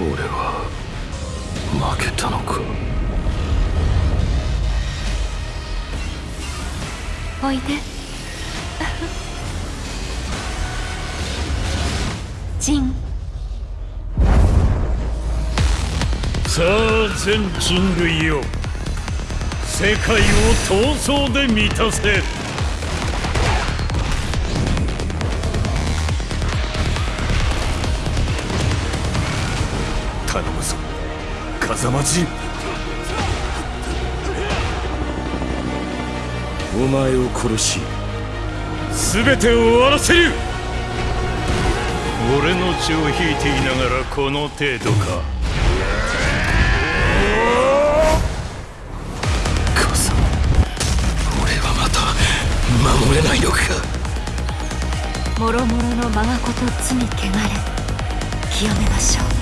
俺は負けたのか？おいで。ジン。さあ全人類よ世界を闘争で満たせ頼むぞ風間陣お前を殺し。全てを終わらせる。俺の血を引いていながらこの程度か。風間。俺はまた守れないのか。もろもろの我がこと罪汚れ。清めましょう。